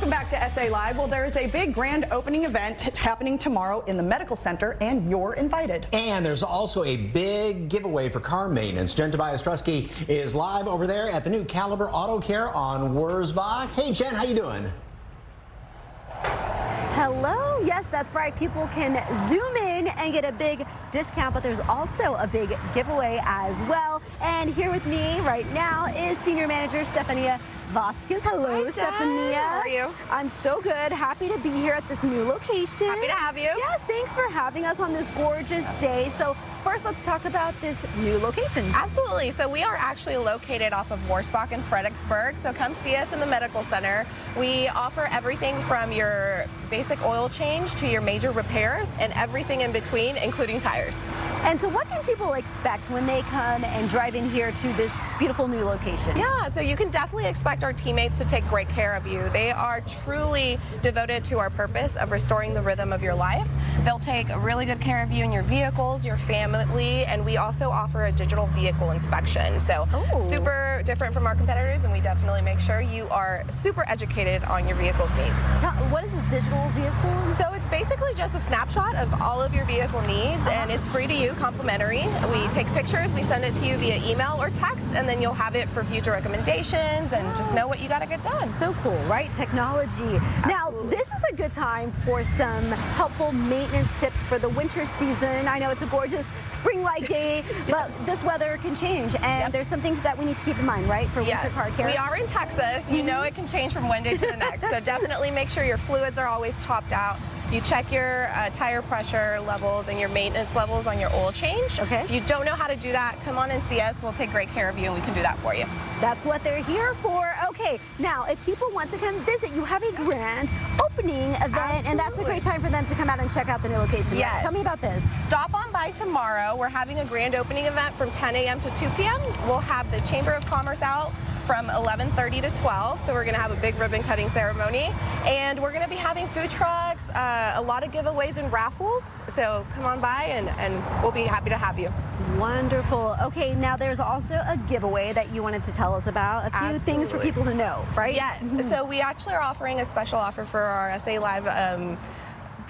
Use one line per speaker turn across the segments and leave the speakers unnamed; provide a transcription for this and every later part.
Welcome back to SA Live. Well, there is a big grand opening event happening tomorrow in the Medical Center, and you're invited.
And there's also a big giveaway for car maintenance. Jen Tobias Trusky is live over there at the new Caliber Auto Care on Wurzbach. Hey, Jen, how you doing?
Hello. Yes, that's right. People can zoom in and get a big discount, but there's also a big giveaway as well. And here with me right now is Senior Manager Stefania Vasquez. Hello,
Hi,
Stefania.
How are you?
I'm so good. Happy to be here at this new location.
Happy to have you.
Yes, thanks for having us on this gorgeous day. So first, let's talk about this new location.
Absolutely. So we are actually located off of Wurzbach and Fredericksburg. So come see us in the medical center. We offer everything from your basic oil change to your major repairs and everything in between, including tires.
And so what can people expect when they come and drive in here to this beautiful new location?
Yeah, so you can definitely expect our teammates to take great care of you. They are truly devoted to our purpose of restoring the rhythm of your life. They'll take really good care of you and your vehicles, your family, and we also offer a digital vehicle inspection. So
Oh.
super different from our competitors, and we definitely make sure you are super educated on your vehicle's needs.
Tell, what is this digital vehicle?
So it's basically just a snapshot of all of your vehicle needs and uh-huh. it's free to you, complimentary. We take pictures, we send it to you via email or text and then you'll have it for future recommendations and just know what you gotta get done.
So cool, right? Technology. Now, this is a good time for some helpful maintenance tips for the winter season. I know it's a gorgeous spring-like day, but this weather can change, and
Yep.
there's some things that we need to keep in mind, right, for
Yes,
winter car care.
we are in Texas. You know mm-hmm. it can change from one day to the next. So definitely make sure your fluids are always topped out. You check your uh, tire pressure levels and your maintenance levels on your oil change.
Okay.
If you don't know how to do that, come on and see us. We'll take great care of you and we can do that for you.
That's what they're here for. Okay, now, if people want to come visit, you have a grand opening event, and that's a great time for them to come out and check out the new location. right? Tell me about this.
Stop on by tomorrow. We're having a grand opening event from 10 a.m. to 2 p.m. We'll have the Chamber of Commerce out from 11:30 to 12. So we're going to have a big ribbon cutting ceremony, and we're going to be having food trucks, uh, a lot of giveaways and raffles. So come on by, and, and we'll be happy to have you.
Wonderful. Okay, now there's also a giveaway that you wanted to tell us about. A few things for people to know, right?
Yes. So we actually are offering a special offer for our SA Live. Um,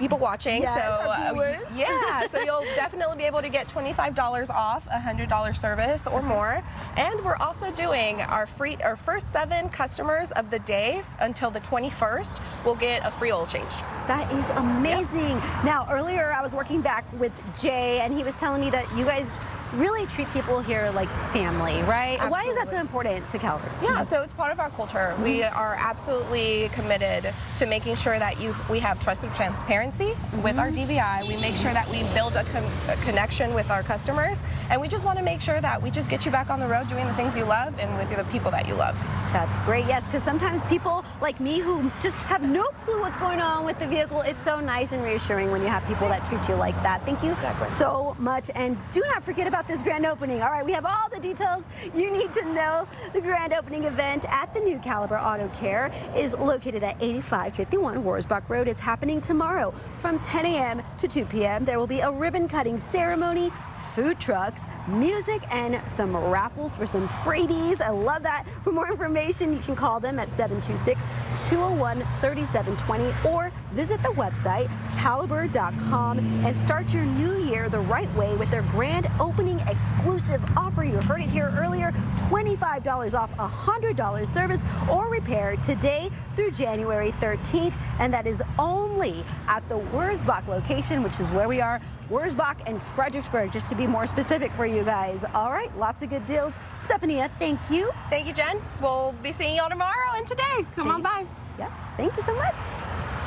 People watching,
Yes,
so uh,
viewers.
yeah, so you'll definitely be able to get $25 off a $100 service or more. And we're also doing our free, our first seven customers of the day until the 21st will get a free oil change.
That is amazing. Now, earlier I was working back with Jay, and he was telling me that you guys really treat people here like family, right? Why is that so important to Caliber?
Yeah, so it's part of our culture. We mm-hmm. are absolutely committed to making sure that you we have trusted transparency with our mm-hmm. DVI. We make sure that we build a, con- a connection with our customers, and we just want to make sure that we just get you back on the road doing the things you love and with the people that you love.
That's great. Yes, because sometimes people like me who just have no clue what's going on with the vehicle, it's so nice and reassuring when you have people that treat you like that. Thank you
Exactly.
so much. And do not forget about this grand opening. All right, we have all the details you need to know. The grand opening event at the new Caliber Auto Care is located at 8551 Wurzbach Road. It's happening tomorrow from 10 a.m. to 2 p.m. There will be a ribbon cutting ceremony, food trucks, music, and some raffles for some freebies. I love that. For more information, you can call them at 726 201 3720 or visit the website caliber.com and start your new year the right way with their grand opening exclusive offer. You heard it here earlier $25 off a $100 service or repair today through January 13th. And that is only at the Wurzbach location, which is where we are. Wurzbach and Fredericksburg, just to be more specific for you guys. All right, lots of good deals. Stephanie, thank you.
Thank you, Jen. We'll be seeing y'all tomorrow and today. Come on by.
Yes, thank you so much.